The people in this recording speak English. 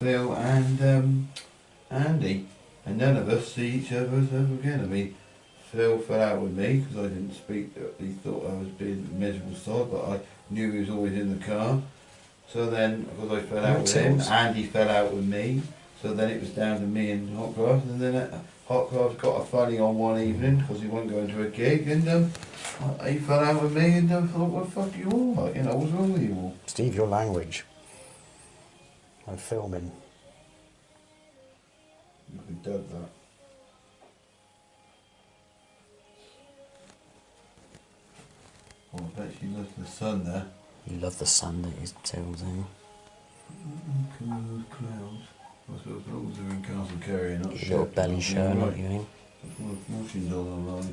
Phil and um, Andy, and none of us see each other ever again. I mean, Phil fell out with me because I didn't speak. He thought I was being a miserable sod, but I knew he was always in the car. So then, because I fell out with him. Andy fell out with me. So then it was down to me and Hotcroft, and then uh, Hotcroft got a funny on one evening because he wasn't going to a gig, and um, he fell out with me, and I thought, what the fuck you all like? You know, what's wrong with you all? Steve, your language. I'm filming. You can dub that. Oh, I bet she loves the sun there. You love the sun that is tills in. Come on, those clouds. I suppose as they're in Castle Cary not Your belly Sheffield, show, you're not you eh? mean? What all.